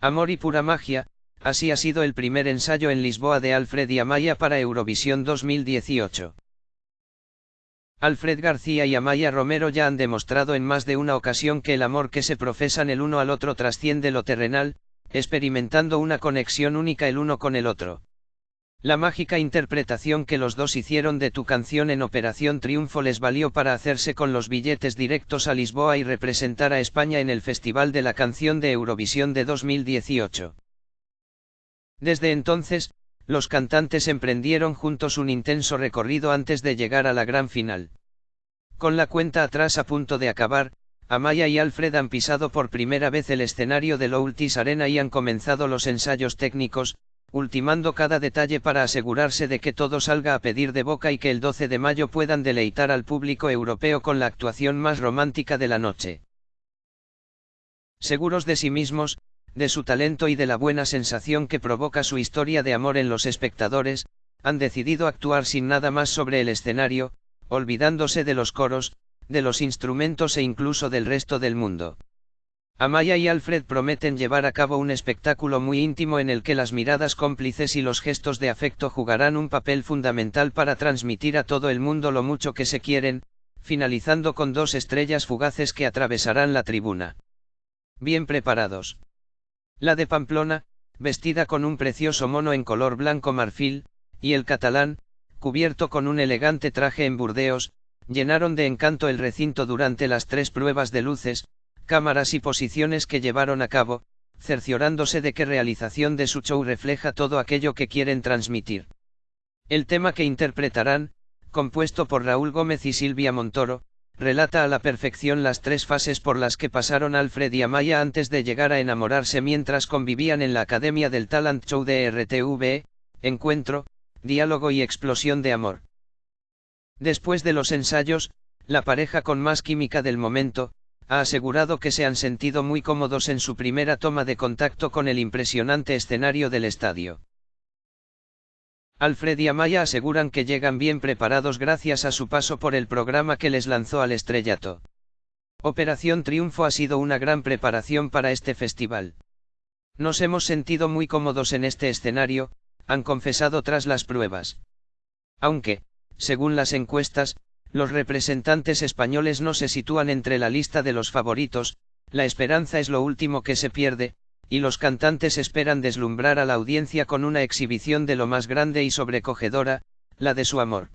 Amor y pura magia, así ha sido el primer ensayo en Lisboa de Alfred y Amaya para Eurovisión 2018. Alfred García y Amaya Romero ya han demostrado en más de una ocasión que el amor que se profesan el uno al otro trasciende lo terrenal, experimentando una conexión única el uno con el otro. La mágica interpretación que los dos hicieron de tu canción en Operación Triunfo les valió para hacerse con los billetes directos a Lisboa y representar a España en el Festival de la Canción de Eurovisión de 2018. Desde entonces, los cantantes emprendieron juntos un intenso recorrido antes de llegar a la gran final. Con la cuenta atrás a punto de acabar, Amaya y Alfred han pisado por primera vez el escenario de Loutis Arena y han comenzado los ensayos técnicos, ultimando cada detalle para asegurarse de que todo salga a pedir de boca y que el 12 de mayo puedan deleitar al público europeo con la actuación más romántica de la noche. Seguros de sí mismos, de su talento y de la buena sensación que provoca su historia de amor en los espectadores, han decidido actuar sin nada más sobre el escenario, olvidándose de los coros, de los instrumentos e incluso del resto del mundo. Amaya y Alfred prometen llevar a cabo un espectáculo muy íntimo en el que las miradas cómplices y los gestos de afecto jugarán un papel fundamental para transmitir a todo el mundo lo mucho que se quieren, finalizando con dos estrellas fugaces que atravesarán la tribuna. Bien preparados. La de Pamplona, vestida con un precioso mono en color blanco marfil, y el catalán, cubierto con un elegante traje en Burdeos, llenaron de encanto el recinto durante las tres pruebas de luces, cámaras y posiciones que llevaron a cabo, cerciorándose de que realización de su show refleja todo aquello que quieren transmitir. El tema que interpretarán, compuesto por Raúl Gómez y Silvia Montoro, relata a la perfección las tres fases por las que pasaron Alfred y Amaya antes de llegar a enamorarse mientras convivían en la Academia del Talent Show de RTV, encuentro, diálogo y explosión de amor. Después de los ensayos, la pareja con más química del momento, ha asegurado que se han sentido muy cómodos en su primera toma de contacto con el impresionante escenario del estadio. Alfred y Amaya aseguran que llegan bien preparados gracias a su paso por el programa que les lanzó al estrellato. Operación Triunfo ha sido una gran preparación para este festival. Nos hemos sentido muy cómodos en este escenario, han confesado tras las pruebas. Aunque, según las encuestas, los representantes españoles no se sitúan entre la lista de los favoritos, la esperanza es lo último que se pierde, y los cantantes esperan deslumbrar a la audiencia con una exhibición de lo más grande y sobrecogedora, la de su amor.